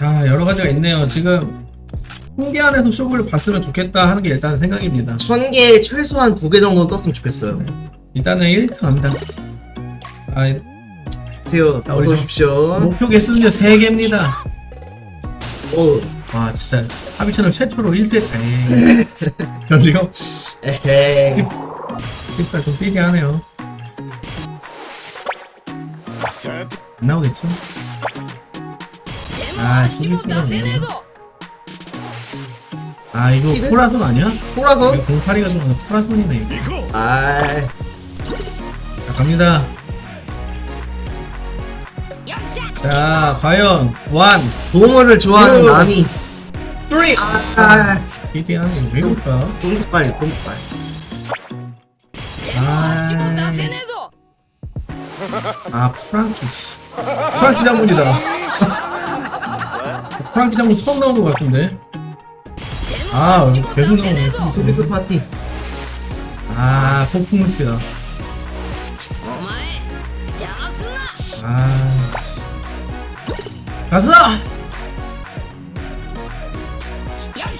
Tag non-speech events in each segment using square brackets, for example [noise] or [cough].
자 여러 가지가 있네요. 지금 홍계 안에서 쇼부를 봤으면 좋겠다 하는 게 일단 생각입니다. 천 개에 최소한 두 개 정도는 떴으면 좋겠어요. 일단은 1등 합니다. 아, 안녕하세요. 자, 우리 어서 좀- 오십시오. 목표 개수는요 3개입니다. 오, 와 진짜 하비처럼 최초로 1등 에이 별리요? 에헤이. 픽사 좀 삐게 하네요. 안 나오겠죠? 아 수비수네. 아 이거? 포라손 아니야? 이거 08이가 좀 포라손이네 이거. 아, 자 갑니다. 자 과연 완 도모를 좋아하는 오. 남이. 3. 아, 삐게 하네 왜 그럴까? 똥속빨, 똥속빨. 아, 아 프랑키 씨. 프랑키 장군이다. [laughs] 프랑키 장군 처음 나온 것 같은데. 아 계속 나오네 소비스. 파티. 아 폭풍 루피다. 아 씨. 가자.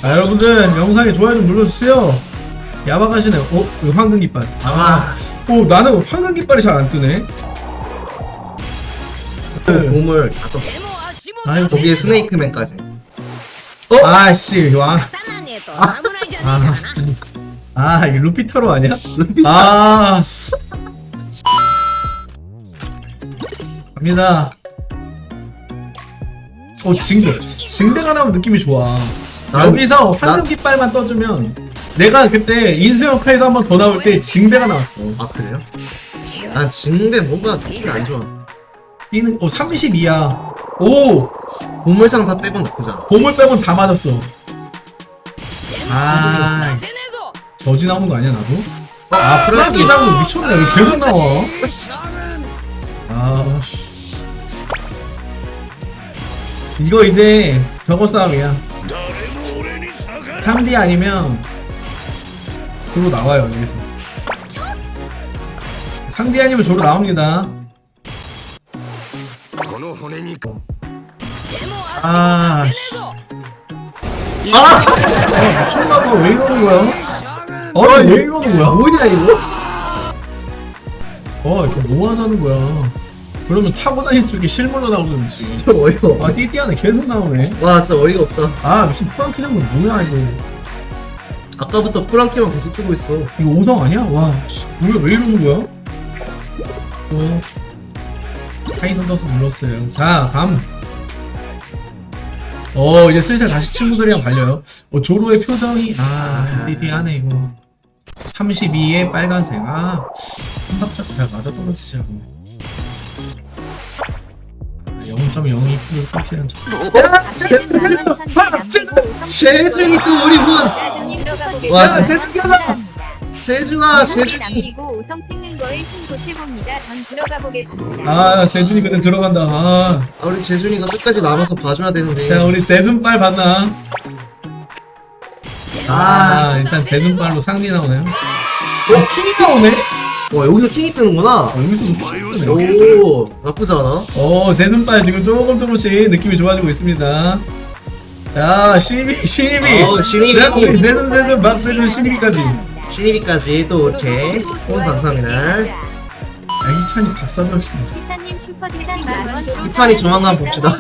아 여러분들 영상에 좋아요 좀 눌러주세요. 야박하시네. 어? 이거 황금 깃발. 아, 오 나는 황금 깃발이 잘 안 뜨네. 도물 다 떴어. 아유 거기에 스네이크맨까지. 아씨 왕. 아, 아, 이 루피타로 아니야? 아, 갑니다. 어, 징대. 징대가 나오면 느낌이 좋아. 난- 여기서 황금 난- 깃발만 떠주면 내가 그때 인수형 카이도 한번 더 나올 때 징대가 나왔어. 아, 그래요? 난 징대 뭔가 느낌이 안 좋아. 이는 어 32야. 오, 보물상자 빼곤 나쁘지 않아. 보물 빼곤 다 맞았어. 아, 저지 나오는 거 아니야 나도? 아, 프라이드 나고 미쳤네. 왜 계속 나와? 아, 씨. 이거 이제 저거 싸움이야. 3D 아니면 조로 나와요 여기서. 3D 아니면 조로 나옵니다. 아, 씨. 아, 아 미쳤나봐. 왜 이러는 거야? 아니, 왜 이러는 거야? 뭐냐, 이거? 어, 좀뭐 하자는 거야. 그러면 타고 다닐 수 있게 실물로 나오든지. 진짜 어이가 없어. 아, 띠띠하네. 계속 나오네. 와, 진짜 어이가 없다. 아, 무슨 프랑키 장군 뭐야, 이거. 아까부터 프랑키만 계속 뜨고 있어. 이거 5성 아니야? 와, 씨, 뭐야, 왜 이러는 거야? 또, 하이든 더스 눌렀어요. 자, 다음. 어, 이제 슬슬 다시 친구들이랑 달려요. 어, 조로의 표정이, 아, 띠띠하네, 이거. 32에 빨간색. 아, 삼박자가 잘 맞아 떨어지지 않네. 0.02%를 끊기는 재중이 또 우리 군! 와, 야, 대충하 자! 재중아, 재중이! 남기고 우성 찍는 거에 힘 보태봅니다. 전 들어가 보겠습니다. 아, 재준이 근데 들어간다. 아. 아, 우리 재준이가 끝까지 남아서 봐줘야 되는데. 자, 우리 세븐빨 봤나? 아, 일단 세븐빨로 상리 나오네요. 어, 킹이 나오네? 와, 여기서 킹이 뜨는구나. 어, 여기서도 킹이 뜨네. 오, 나쁘지 않아. 어, 세븐빨 지금 조금 조금씩 느낌이 좋아지고 있습니다. 자, 신입이, 신입이. 어, 신입이. 세븐, 막세븐 신입이까지. 신입이까지 또 이렇게. 후원 감사합니다. 아, 희찬이 밥 사줘야겠다. 기사님 슈퍼디자인 만원 기찬이 조만간 봅시다.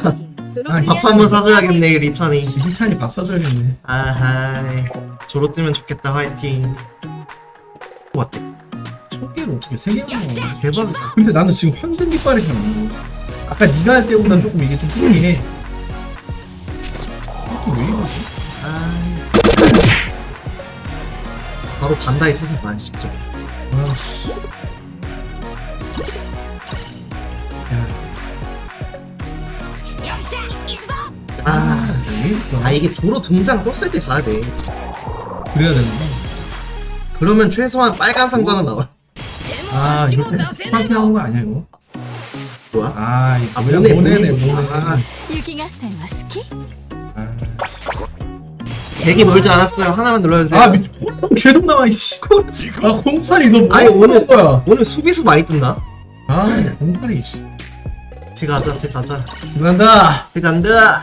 아니, 밥한번 사줘야겠네, 리찬이. 희찬이 밥 사줘야겠네. 아하이. 조로 뜨면 좋겠다, 화이팅. 어때? 첫 개를 어떻게 세 개나? 대박이다. 근데 나는 지금 황금 깃발이 잘안 나와. 아까 네가 할 때보다 조금 이게 좀 특이해. 바로 반다이 태세 봐야 쉽죠. 아, 아. 아, 이게 조로 등장 떴을 때 가야 돼. 그래야 되는데. 그러면 최소한 빨간 상자는 나와. 아, 이거 때 프랑키 나온 거 아니야, 이거? 뭐야? 아, 이거 아? 모네, 모네네, 모네. 모네. 아. 아, 되게 멀지 않았어요. 하나만 눌러주세요. 아 미, 어, 계속 나와 이씨. 아 공팔이 너뭐 아니, 오늘- 하는 거야? 오늘 수비수 많이 뜬다. 아 공팔이 이씨. 들어가자, 들어가자. 들어간다. 들어간다.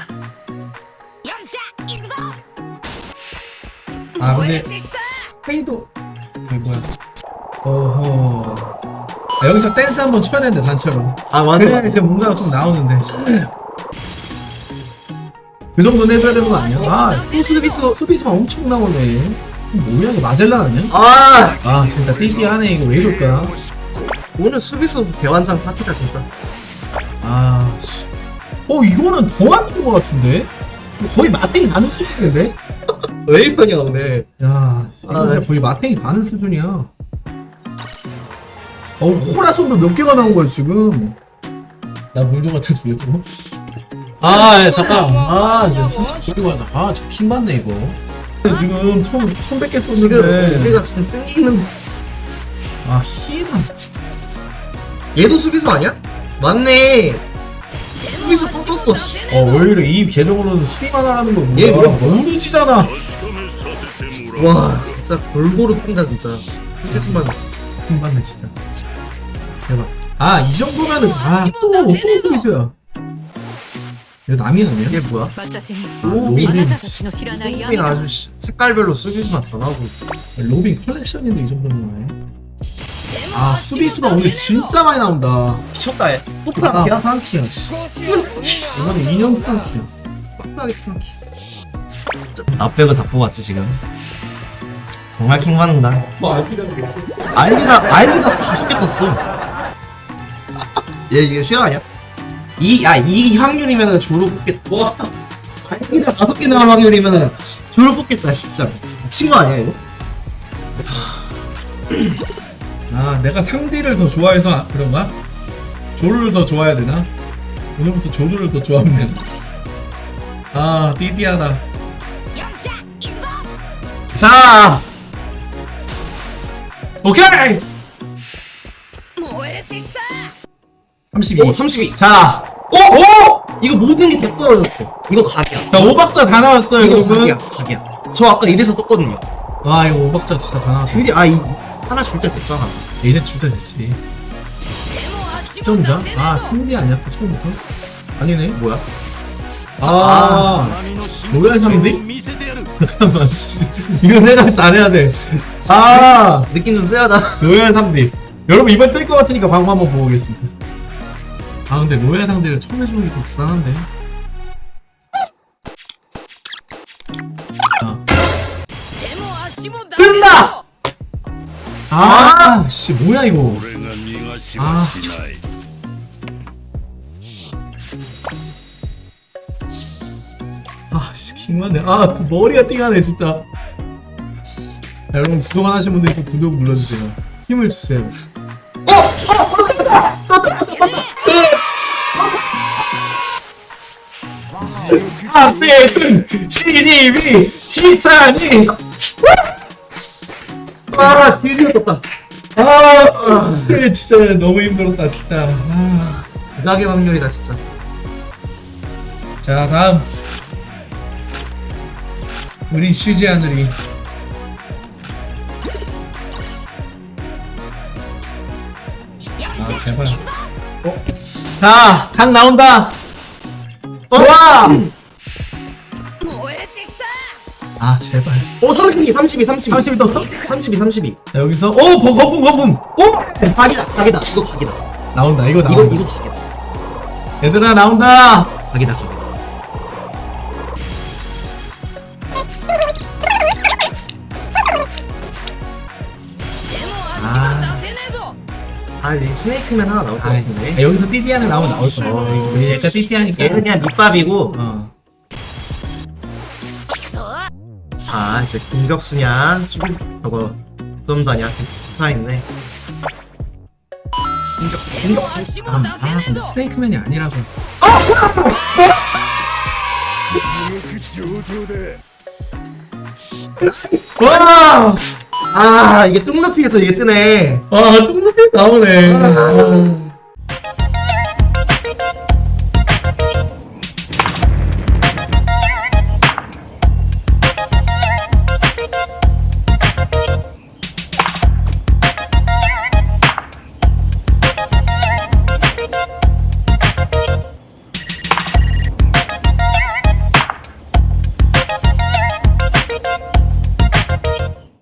아 근데 페이도 이게 뭐야? 어허. 아, 여기서 댄스 한번 쳐야 되는데 단체로. 아, 맞아. 그래야 이제 뭔가가 좀 나오는데. 그 정도는 해줘야 되는 거 아니야? 아, 수비수, 수비수가 엄청 나오네. 뭐야, 이거 마젤란 아니야? 아, 아, 진짜 삐삐하네. 이거 왜 이럴까? 오늘 수비수 대환장 파티다, 진짜. 아, 씨. 어, 이거는 더 안 좋은 것 같은데? 거의 마탱이 가는 수준인데? [laughs] 왜 이러냐, 오늘. 야, 이거 아, 진짜 거의 마탱이 가는 수준이야. 어, 호라손도 몇 개가 나온 거야, 지금. 나 물좀 갖다 줄래도? 아, 야, 잠깐. 아, 이제 한참 돌리고 하자. 아, 저 킹받네, 이거. 지금 천, 천백 개 지금 썼는데. 우리가 지금 승리는 아, 희나. 얘도 수비수 아니야? 맞네. 수비수 또 떴어. 씨. 어, 오히려 이 계정으로는 수비만 하라는 거 뭐야? 얘 뭐야? 모르지잖아. 와, 진짜 골고루 뜬다, 진짜. 수비수만. 킹받네, 진짜. 대박. 아, 이 정도면은, 아, 또, 또 수비수야. 이거 남이 아니야? 이게 뭐야? 로빈 로빈 아주 시- 색깔별로 쓰기만 변하고 로빈 컬렉션인데 이 정도면 아 수비수가 오늘 진짜 많이 나온다 미쳤다 얘. 또 아 프랑키야? 프랑키야 씨. 이거는 2년 프랑키야 빡빡이 프랑키 진짜 나 빼고 다 뽑았지 지금 정말 킹 받는다 뭐 알비다 알비다 알비다 다섯 개 떴어 [laughs] 얘 이게 실화 아니야? 이 확률이면은 조로 뽑겠다. 와, 알비다 다섯 개 나올 확률이면은 조로 뽑겠다, 진짜. 미친 거 아니야, 이거? 아 내가 상디를 더 좋아해서 아- 그런가? 조르를 더 좋아해야 되나? 오늘부터 조르를 더 좋아하면? 아 띠띠하다 자! 오케이! 32. 오, 32. 자. 오! 오! 이거 모든 게 다 떨어졌어. 이거 각이야. 자, 5박자 다 나왔어요, 이거 여러분. 각이야, 각이야. 저 아까 이래서 떴거든요. 와, 이거 5박자 진짜 다 나왔어. 드디어, 아, 이, 하나 줄 때 됐잖아. 얘네 줄때 됐지. 시청자? 아, 3D 아, 아니야? 처음부터? 아니네, 뭐야? 아, 아 뭐야, 3D? 잠깐만, [laughs] 이거 해당 잘해야 돼. 아! 느낌 좀 쎄하다. 로얄 3D. 여러분, 이번 뜰 것 같으니까 방법 한번 보고 오겠습니다. 아 근데 로얄 상대를 처음 해주는 게 좀 불쌍한데. 끝나! 아. 아씨 뭐야 이거. 아. 아 킹만해. 아 머리가 띵하네 진짜. 자, 여러분 구독 안 하신 분들 꼭 구독 눌러주세요. 힘을 주세요. 박세준, 신입이, 희찬이. 아, 드디어 떴다. 아, 진짜 너무 힘들었다, 진짜. 아. 극악의 확률이다, 진짜. 자, 다음. 우리 쉬지 않으리. 제발. 어? 자, 강 나온다. 어? 좋아. 아 제발 오 32, 32, 32 30이 떴어? 32, 32 자, 여기서 오 거- 거품 거품 오 각이다 각이다 이거 각이다 나온다 이거 나온다 이거 이거 각이다 얘들아 나온다 각이다 각이다 아. 아 이제 스네이크맨 하나 나올 것 아, 같은데 여기서 띠띠 하나 나오면 나올 거야. 어, 우리 약간 띠띠하니까. 얘는 그냥 밑밥이고 어. 아 이제 공격수냐 수비 저거 점자냐 차있네 공격 공격 아, 아 근데 스네이크맨이 아니라서. 어! 와! 아, 이게 뚱높이에서 이게 뜨네. 와, 뚱뚱이 나오네. 아.